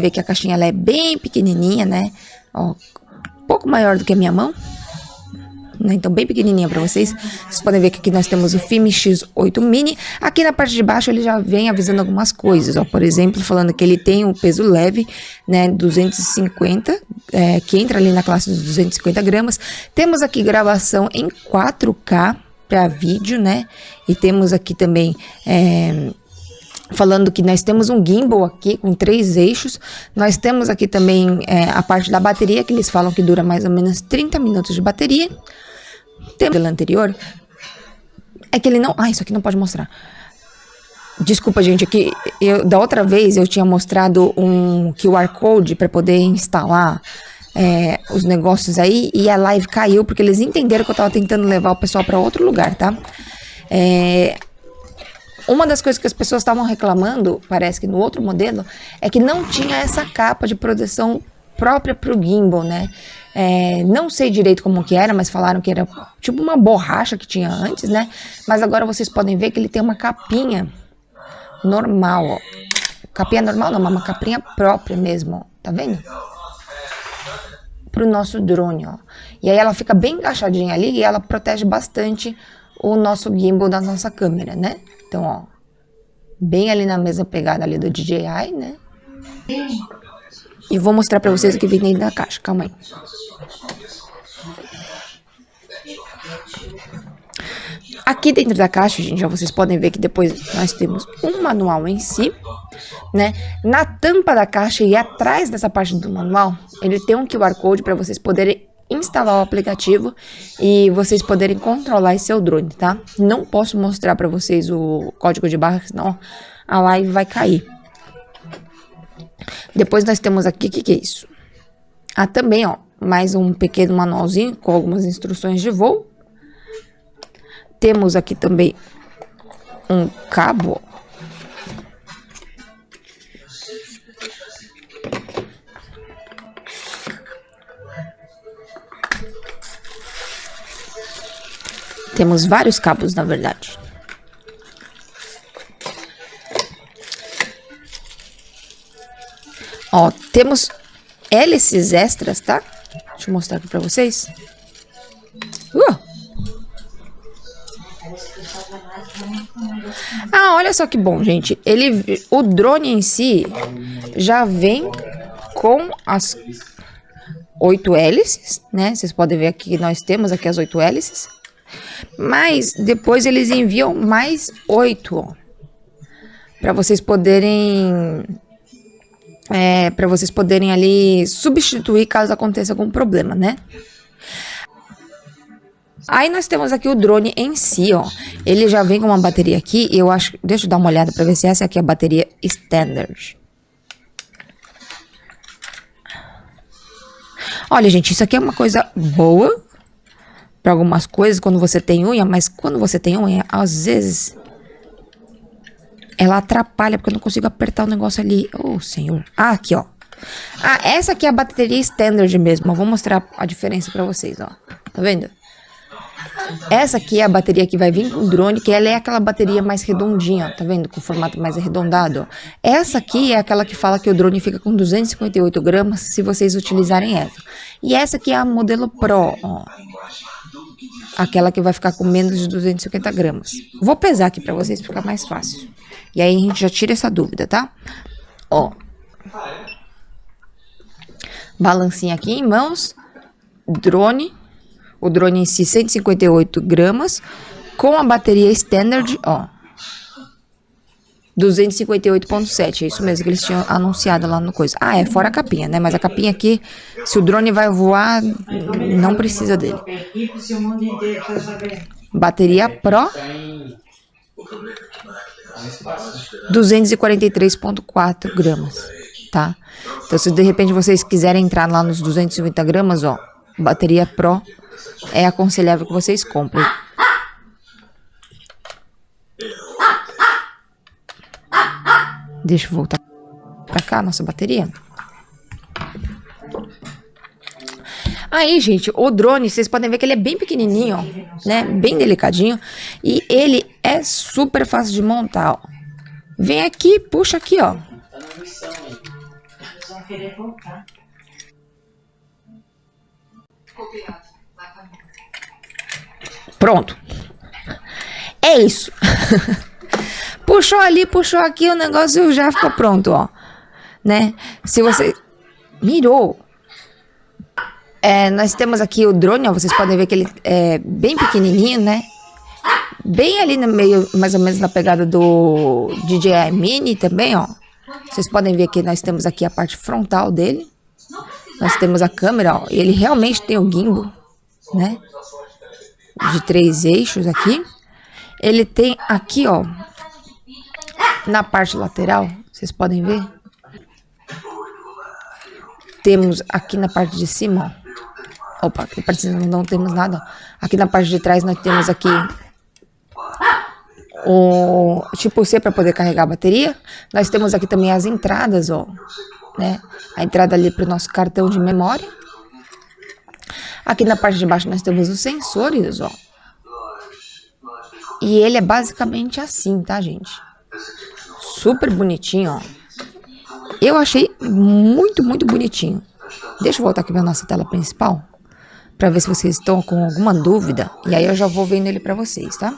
Vê que a caixinha ela é bem pequenininha, né? Ó, um pouco maior do que a minha mão. Né? Então, bem pequenininha para vocês. Vocês podem ver que aqui nós temos o FIME X8 Mini. Aqui na parte de baixo ele já vem avisando algumas coisas, ó. Por exemplo, falando que ele tem um peso leve, né? 250, é, que entra ali na classe dos 250 gramas. Temos aqui gravação em 4K para vídeo, né? E temos aqui também... É, falando que nós temos um gimbal aqui com três eixos. Nós temos aqui também é, a parte da bateria, que eles falam que dura mais ou menos 30 minutos de bateria. Temos o anterior. É que ele não... Ah, isso aqui não pode mostrar. Desculpa, gente, aqui eu, da outra vez eu tinha mostrado um QR Code para poder instalar é, os negócios aí e a live caiu porque eles entenderam que eu estava tentando levar o pessoal para outro lugar, tá? É, uma das coisas que as pessoas estavam reclamando, parece que no outro modelo, é que não tinha essa capa de proteção própria para o gimbal, né? É, não sei direito como que era, mas falaram que era tipo uma borracha que tinha antes, né? Mas agora vocês podem ver que ele tem uma capinha normal, ó. Capinha normal não, uma capinha própria mesmo, ó. Tá vendo? Pro nosso drone, ó. E aí ela fica bem encaixadinha ali e ela protege bastante o nosso gimbal da nossa câmera, né? Então, ó, bem ali na mesma pegada ali do DJI, né? E vou mostrar pra vocês o que vem dentro da caixa, calma aí. Aqui dentro da caixa, gente, já vocês podem ver que depois nós temos um manual em si, né? Na tampa da caixa e atrás dessa parte do manual, ele tem um QR Code para vocês poderem instalar o aplicativo e vocês poderem controlar seu drone, tá? Não posso mostrar para vocês o código de barra, senão a live vai cair. Depois nós temos aqui, o que, que é isso? Ah, também, ó, mais um pequeno manualzinho com algumas instruções de voo. Temos aqui também um cabo, Temos vários cabos, na verdade. Ó, temos hélices extras, tá? Deixa eu mostrar aqui pra vocês. Uh! Ah, olha só que bom, gente. Ele, o drone em si já vem com as oito hélices, né? Vocês podem ver aqui que nós temos aqui as oito hélices. Mas depois eles enviam mais oito para vocês poderem é, para vocês poderem ali substituir caso aconteça algum problema, né? Aí nós temos aqui o drone em si, ó. Ele já vem com uma bateria aqui, eu acho... Deixa eu dar uma olhada para ver se essa aqui é a bateria standard. Olha, gente, isso aqui é uma coisa boa, para algumas coisas quando você tem unha, mas quando você tem unha, às vezes ela atrapalha porque eu não consigo apertar o negócio ali. Oh, senhor. Ah, aqui, ó. Ah, essa aqui é a bateria standard mesmo. Eu vou mostrar a diferença para vocês, ó. Tá vendo? Essa aqui é a bateria que vai vir com o drone, que ela é aquela bateria mais redondinha, tá vendo? Com formato mais arredondado. Essa aqui é aquela que fala que o drone fica com 258 gramas se vocês utilizarem essa. E essa aqui é a modelo Pro, ó aquela que vai ficar com menos de 250 gramas. Vou pesar aqui para vocês ficar mais fácil. E aí a gente já tira essa dúvida, tá? Ó. Balancinha aqui em mãos. Drone. O drone em si 158 gramas. Com a bateria standard, ó. 258.7, é isso mesmo que eles tinham anunciado lá no coisa. Ah, é fora a capinha, né? Mas a capinha aqui, se o drone vai voar, não precisa dele. Bateria Pro 243.4 gramas, tá? Então, se de repente vocês quiserem entrar lá nos 250 gramas, ó, bateria Pro é aconselhável que vocês comprem. Deixa eu voltar pra cá, nossa bateria. Aí, gente, o drone, vocês podem ver que ele é bem pequenininho, ó, né? Bem delicadinho. E ele é super fácil de montar, ó. Vem aqui, puxa aqui, ó. Pronto. É isso. puxou ali, puxou aqui, o negócio já ficou pronto, ó. Né? Se você mirou. É, nós temos aqui o drone, ó, vocês podem ver que ele é bem pequenininho, né? Bem ali no meio, mais ou menos na pegada do DJI Mini também, ó. Vocês podem ver que nós temos aqui a parte frontal dele. Nós temos a câmera, ó. Ele realmente tem o gimbal, né? De três eixos aqui. Ele tem aqui, ó. Na parte lateral, vocês podem ver. Temos aqui na parte de cima, ó. Opa, aqui na parte de cima não temos nada. Aqui na parte de trás nós temos aqui o tipo C para poder carregar a bateria. Nós temos aqui também as entradas, ó, né? A entrada ali para o nosso cartão de memória. Aqui na parte de baixo nós temos os sensores, ó. E ele é basicamente assim, tá, gente? Super bonitinho, ó. Eu achei muito, muito bonitinho. Deixa eu voltar aqui para nossa tela principal. Para ver se vocês estão com alguma dúvida. E aí eu já vou vendo ele para vocês, tá?